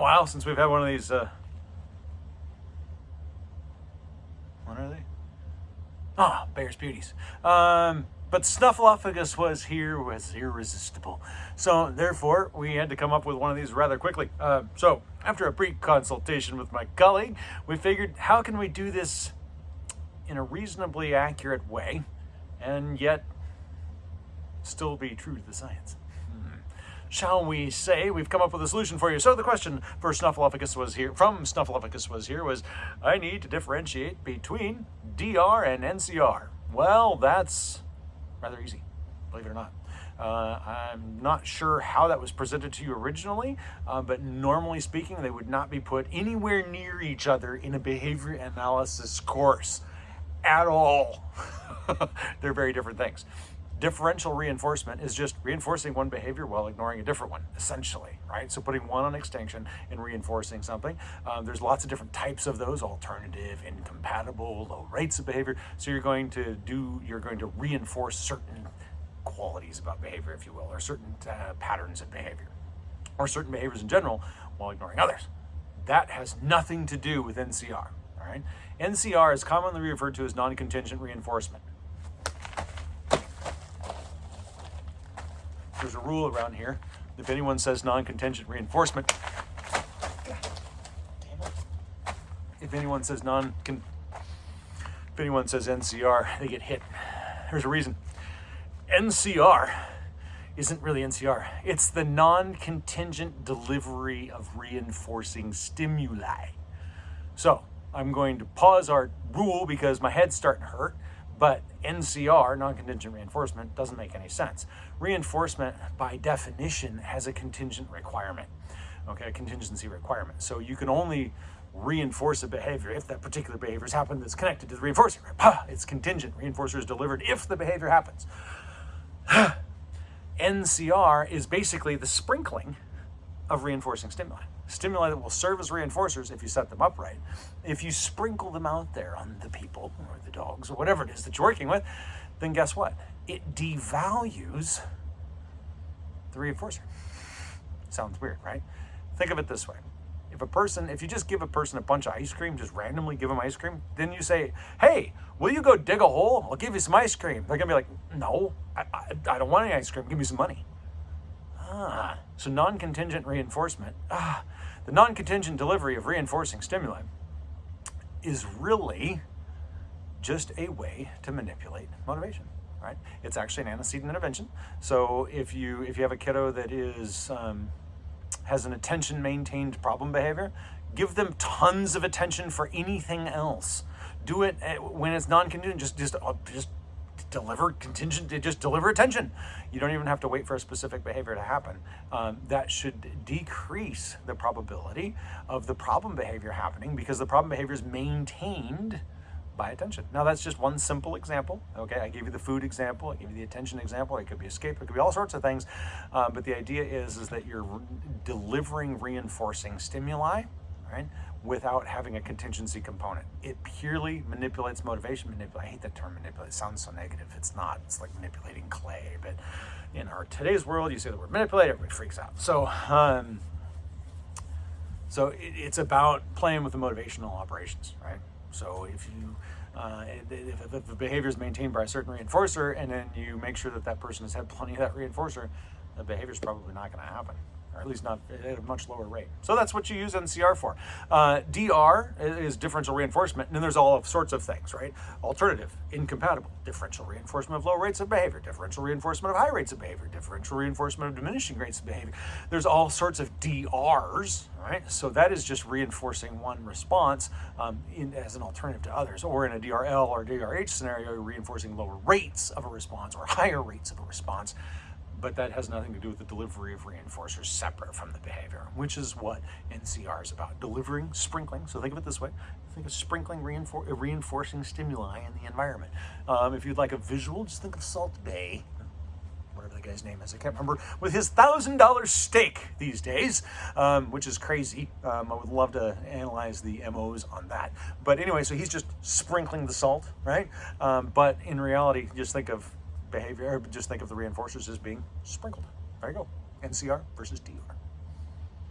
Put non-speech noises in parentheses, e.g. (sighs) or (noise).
while since we've had one of these. Uh... What are they? Ah, Bear's Beauties. Um, but Snuffleupagus was here, was irresistible. So therefore, we had to come up with one of these rather quickly. Uh, so after a brief consultation with my colleague, we figured how can we do this in a reasonably accurate way and yet still be true to the science. Shall we say we've come up with a solution for you? So the question for Snuffleupagus was here, from Snuffleupagus was here, was I need to differentiate between DR and NCR. Well, that's rather easy, believe it or not. Uh, I'm not sure how that was presented to you originally, uh, but normally speaking, they would not be put anywhere near each other in a behavior analysis course at all. (laughs) They're very different things. Differential reinforcement is just reinforcing one behavior while ignoring a different one, essentially, right? So putting one on extinction and reinforcing something. Um, there's lots of different types of those, alternative, incompatible, low rates of behavior. So you're going to do, you're going to reinforce certain qualities about behavior, if you will, or certain uh, patterns of behavior, or certain behaviors in general while ignoring others. That has nothing to do with NCR, all right? NCR is commonly referred to as non-contingent reinforcement. There's a rule around here. If anyone says non-contingent reinforcement, if anyone says non if anyone says NCR, they get hit. There's a reason. NCR isn't really NCR. It's the non-contingent delivery of reinforcing stimuli. So I'm going to pause our rule because my head's starting to hurt. But NCR, non-contingent reinforcement, doesn't make any sense. Reinforcement, by definition, has a contingent requirement, okay, a contingency requirement. So you can only reinforce a behavior if that particular behavior has happened that's connected to the reinforcer. It's contingent. Reinforcer is delivered if the behavior happens. (sighs) NCR is basically the sprinkling of reinforcing stimuli stimuli that will serve as reinforcers if you set them up right. If you sprinkle them out there on the people or the dogs or whatever it is that you're working with, then guess what? It devalues the reinforcer. Sounds weird, right? Think of it this way. If a person, if you just give a person a bunch of ice cream, just randomly give them ice cream, then you say, hey, will you go dig a hole? I'll give you some ice cream. They're gonna be like, no, I, I, I don't want any ice cream. Give me some money. Ah, so non-contingent reinforcement. Ah, the non-contingent delivery of reinforcing stimuli is really just a way to manipulate motivation, right? It's actually an antecedent intervention. So if you if you have a kiddo that is um, has an attention maintained problem behavior, give them tons of attention for anything else. Do it eh, when it's non-contingent. Just just uh, just deliver contingent, to just deliver attention. You don't even have to wait for a specific behavior to happen. Um, that should decrease the probability of the problem behavior happening because the problem behavior is maintained by attention. Now that's just one simple example. Okay, I gave you the food example, I gave you the attention example, it could be escape, it could be all sorts of things. Um, but the idea is, is that you're delivering reinforcing stimuli, right? without having a contingency component. It purely manipulates motivation. Manipulate. I hate that term manipulate. It sounds so negative. It's not. It's like manipulating clay. But in our today's world, you say the word manipulate, everybody freaks out. So, um, so it, it's about playing with the motivational operations, right? So if you uh, if, if, the behavior is maintained by a certain reinforcer, and then you make sure that that person has had plenty of that reinforcer, the behavior is probably not going to happen or at least not at a much lower rate. So that's what you use NCR for. Uh, DR is differential reinforcement, and then there's all sorts of things, right? Alternative, incompatible, differential reinforcement of low rates of behavior, differential reinforcement of high rates of behavior, differential reinforcement of diminishing rates of behavior. There's all sorts of DRs, right? So that is just reinforcing one response um, in, as an alternative to others. Or in a DRL or DRH scenario, reinforcing lower rates of a response or higher rates of a response but that has nothing to do with the delivery of reinforcers separate from the behavior, which is what NCR is about. Delivering, sprinkling, so think of it this way, think of sprinkling reinfor reinforcing stimuli in the environment. Um, if you'd like a visual, just think of Salt Bae, whatever the guy's name is, I can't remember, with his $1,000 steak these days, um, which is crazy. Um, I would love to analyze the MOs on that. But anyway, so he's just sprinkling the salt, right? Um, but in reality, just think of behavior, just think of the reinforcers as being sprinkled. There you go. NCR versus DR.